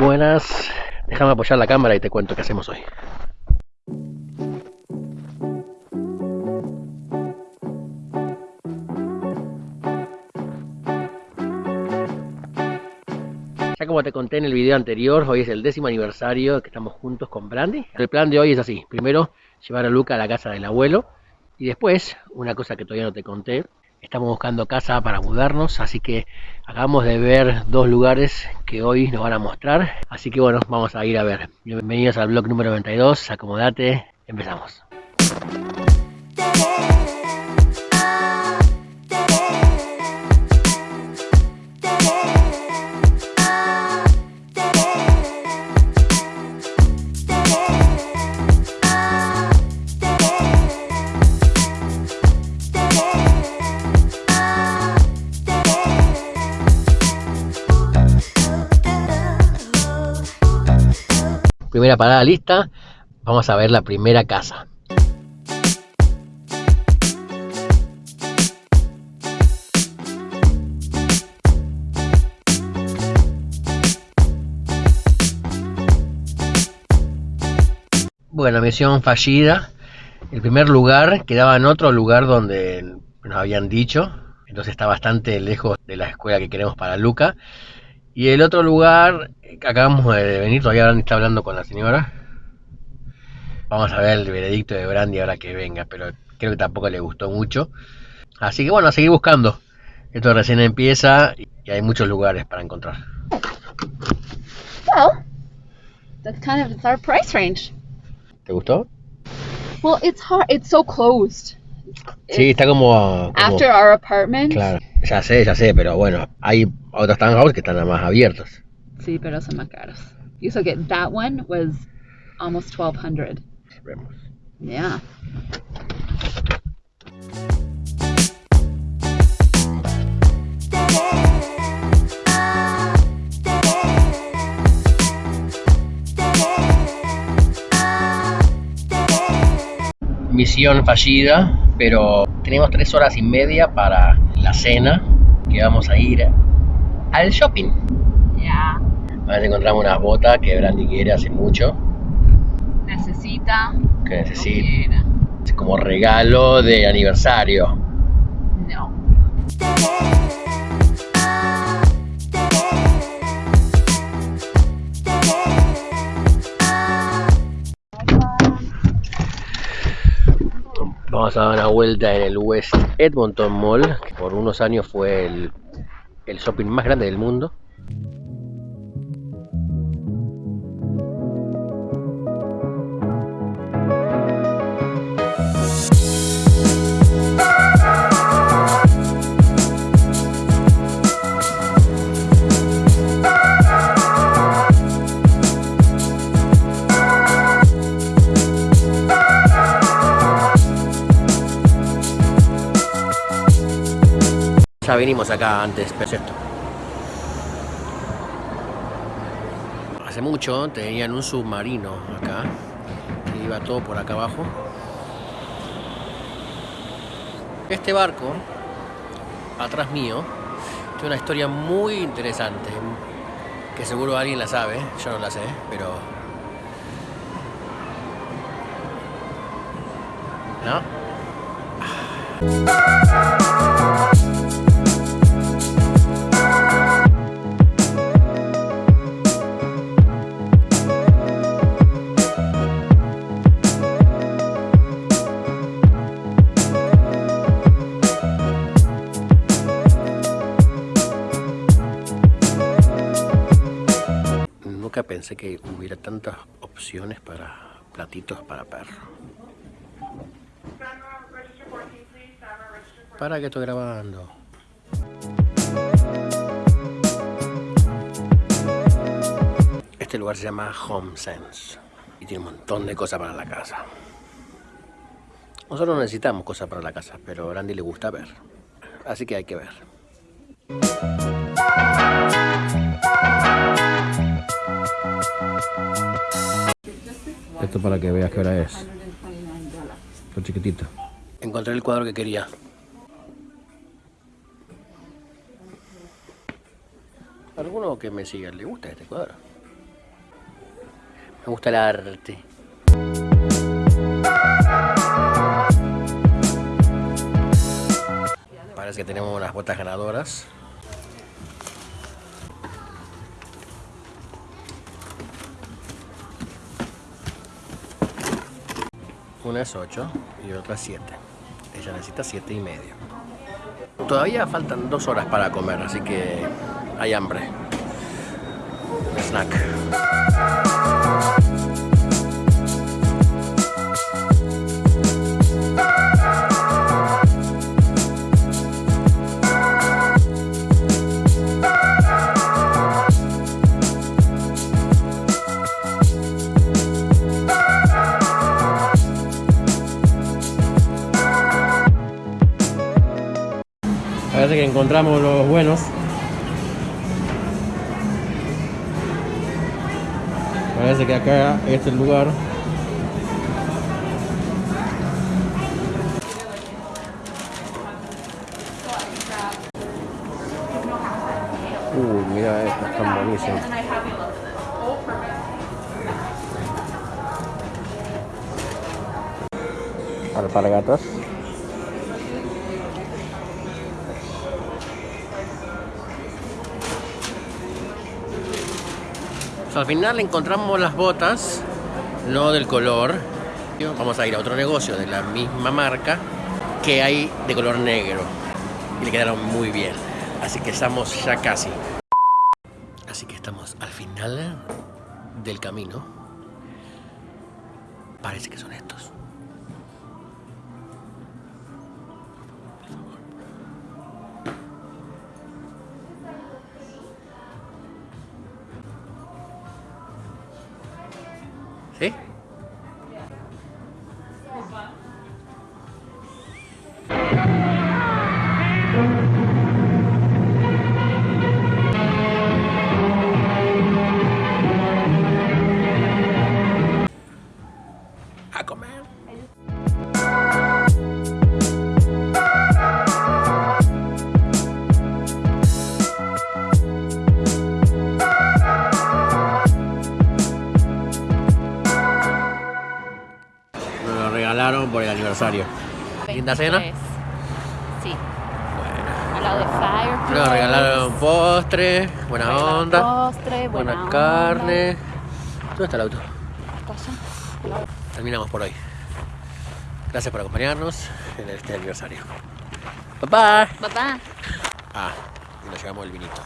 Buenas, déjame apoyar la cámara y te cuento qué hacemos hoy. Ya como te conté en el video anterior, hoy es el décimo aniversario que estamos juntos con Brandy. El plan de hoy es así, primero llevar a Luca a la casa del abuelo y después, una cosa que todavía no te conté, estamos buscando casa para mudarnos, así que acabamos de ver dos lugares que hoy nos van a mostrar, así que bueno, vamos a ir a ver. Bienvenidos al blog número 92, acomodate, empezamos. Primera parada lista, vamos a ver la primera casa. Bueno, misión fallida. El primer lugar quedaba en otro lugar donde nos habían dicho, entonces está bastante lejos de la escuela que queremos para Luca. Y el otro lugar, acabamos de venir, todavía está hablando con la señora. Vamos a ver el veredicto de Brandy ahora que venga, pero creo que tampoco le gustó mucho. Así que bueno, a seguir buscando. Esto recién empieza y hay muchos lugares para encontrar. Well, that's kind of our price range. ¿Te gustó? Well, it's hard. It's so closed. Sí, está como, como- After our apartment. Claro, ya sé, ya sé, pero bueno, hay otros townhouses que están más abiertos. Sí, pero son más caros. You so get that one was almost twelve hundred. Vemos. Yeah. Misión fallida, pero tenemos tres horas y media para la cena, que vamos a ir al shopping. Yeah. A ver si encontramos unas botas que Brandy quiere hace mucho, Necesita. que necesita como regalo de aniversario. No. Vamos a dar una vuelta en el West Edmonton Mall, que por unos años fue el, el shopping más grande del mundo. Ya vinimos acá antes, perfecto. Hace mucho tenían un submarino acá, que iba todo por acá abajo. Este barco, atrás mío, tiene una historia muy interesante, que seguro alguien la sabe, yo no la sé, pero... ¿No? Pensé que hubiera tantas opciones para platitos para perro. Para que estoy grabando. Este lugar se llama Home Sense y tiene un montón de cosas para la casa. Nosotros no necesitamos cosas para la casa, pero a Randy le gusta ver. Así que hay que ver. Esto para que veas qué hora es. Lo chiquitito. Encontré el cuadro que quería. ¿Alguno que me siga le gusta este cuadro? Me gusta el arte. Parece que tenemos unas botas ganadoras. Una es 8 y otra es 7. Ella necesita 7 y medio. Todavía faltan dos horas para comer, así que hay hambre. Snack. Parece que encontramos los buenos. Parece que acá es el lugar. Uy, mira esto, están buenísimos. Alpargatas. Al final encontramos las botas, no del color. Vamos a ir a otro negocio de la misma marca que hay de color negro. Y le quedaron muy bien. Así que estamos ya casi. Así que estamos al final del camino. Parece que son estos. ¿Linda cena? 23. Sí. Al lado de Fireplace. Nos regalaron postre, buena regalaron onda, Postre, buena, buena onda. carne. ¿Dónde está el auto? Allá. Terminamos por hoy. Gracias por acompañarnos en este aniversario. Bye bye. Bye bye. Ah, y nos llevamos el vinito.